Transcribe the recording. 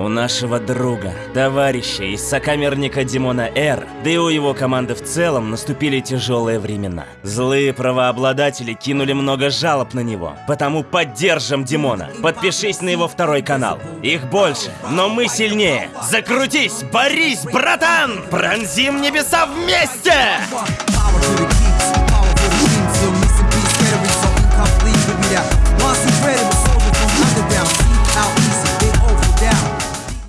У нашего друга, товарища и сокамерника Димона Р, да и у его команды в целом наступили тяжелые времена. Злые правообладатели кинули много жалоб на него, потому поддержим Димона. Подпишись на его второй канал. Их больше, но мы сильнее. Закрутись, борись, братан! Пронзим небеса вместе! Power to the